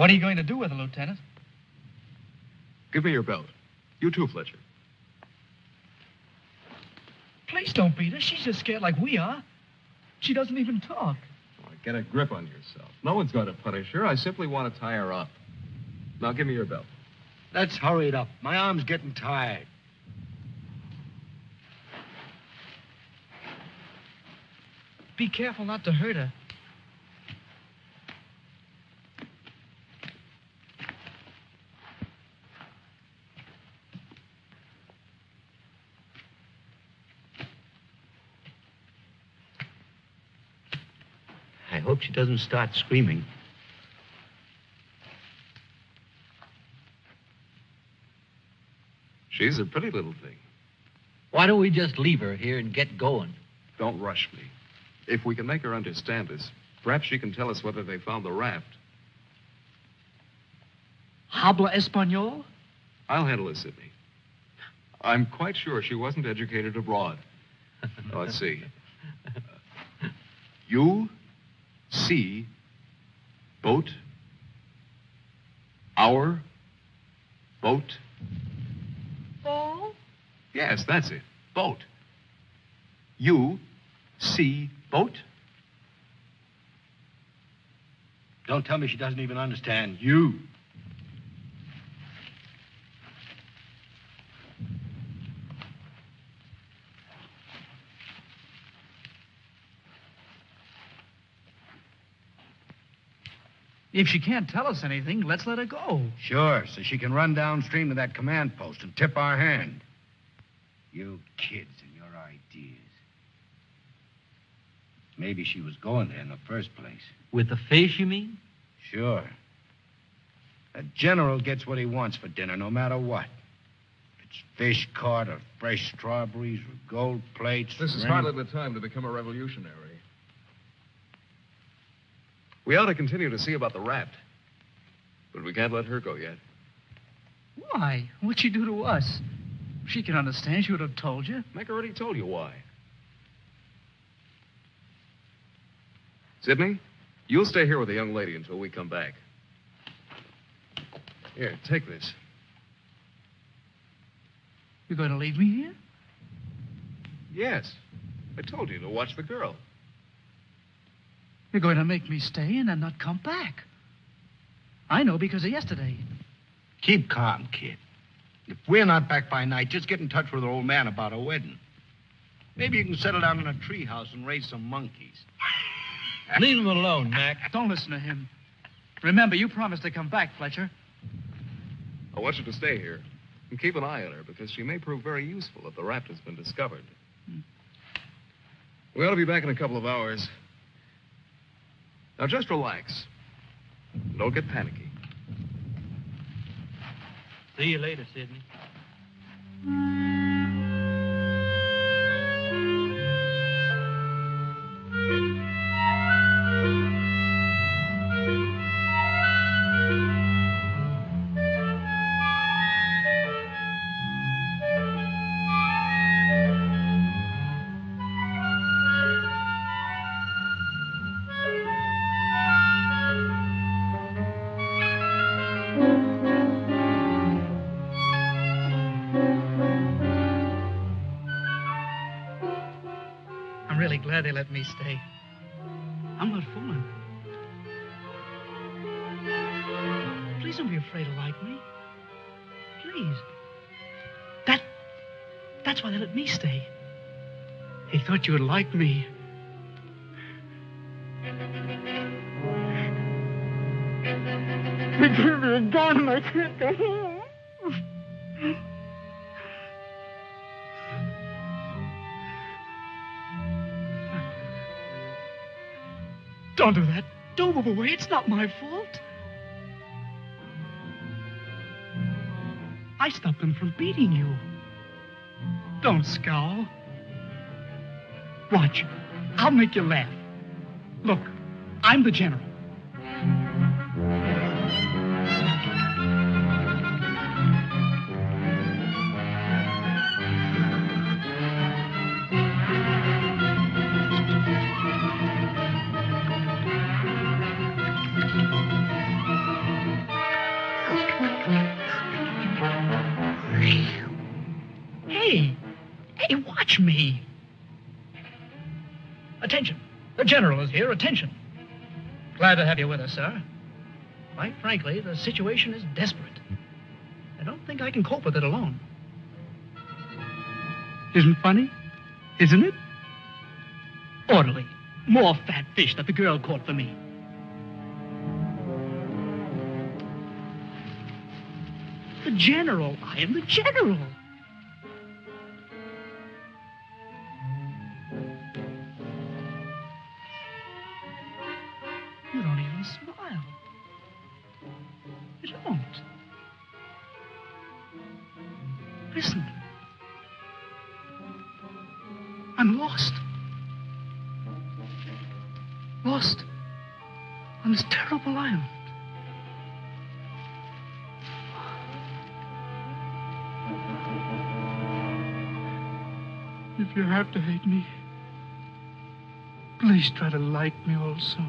What are you going to do with her, Lieutenant? Give me your belt. You too, Fletcher. Please don't beat her. She's just scared like we are. She doesn't even talk. Oh, get a grip on yourself. No one's going to punish her. I simply want to tie her up. Now give me your belt. Let's hurry it up. My arm's getting tired. Be careful not to hurt her. I hope she doesn't start screaming. She's a pretty little thing. Why don't we just leave her here and get going? Don't rush me. If we can make her understand us, perhaps she can tell us whether they found the raft. Habla Espanol? I'll handle it, Sidney. I'm quite sure she wasn't educated abroad. Let's see. Uh, you see boat our boat Oh? Yes, that's it. Boat. You see boat? Don't tell me she doesn't even understand you. If she can't tell us anything, let's let her go. Sure, so she can run downstream to that command post and tip our hand. You kids and your ideas. Maybe she was going there in the first place. With the fish, you mean? Sure. A general gets what he wants for dinner, no matter what. If it's fish caught or fresh strawberries or gold plates. This is or hardly the time to become a revolutionary. We ought to continue to see about the raft. But we can't let her go yet. Why? What'd she do to us? She can understand. She would have told you. Mac already told you why. Sidney, you'll stay here with the young lady until we come back. Here, take this. You're going to leave me here? Yes. I told you to watch the girl. You're going to make me stay and then not come back. I know because of yesterday. Keep calm, kid. If we're not back by night, just get in touch with our old man about our wedding. Maybe you can settle down in a treehouse and raise some monkeys. Leave him alone, Mac. Don't listen to him. Remember, you promised to come back, Fletcher. I want you to stay here and keep an eye on her because she may prove very useful if the raft has been discovered. Hmm. We ought to be back in a couple of hours. Now, just relax. Don't get panicky. See you later, Sidney. Really glad they let me stay. I'm not fooling. Please don't be afraid to like me. Please. That. That's why they let me stay. They thought you would like me. Give me a gun, my sister. Don't do that. Don't move away. It's not my fault. I stopped them from beating you. Don't scowl. Watch. I'll make you laugh. Look, I'm the general. Hey! Hey, watch me! Attention! The General is here. Attention! Glad to have you with us, sir. Quite frankly, the situation is desperate. I don't think I can cope with it alone. Isn't funny? Isn't it? Orderly. More fat fish that the girl caught for me. The general. I am the general. You don't even smile. You don't. Listen. I'm lost. Lost on this terrible island. If you have to hate me, please try to like me also.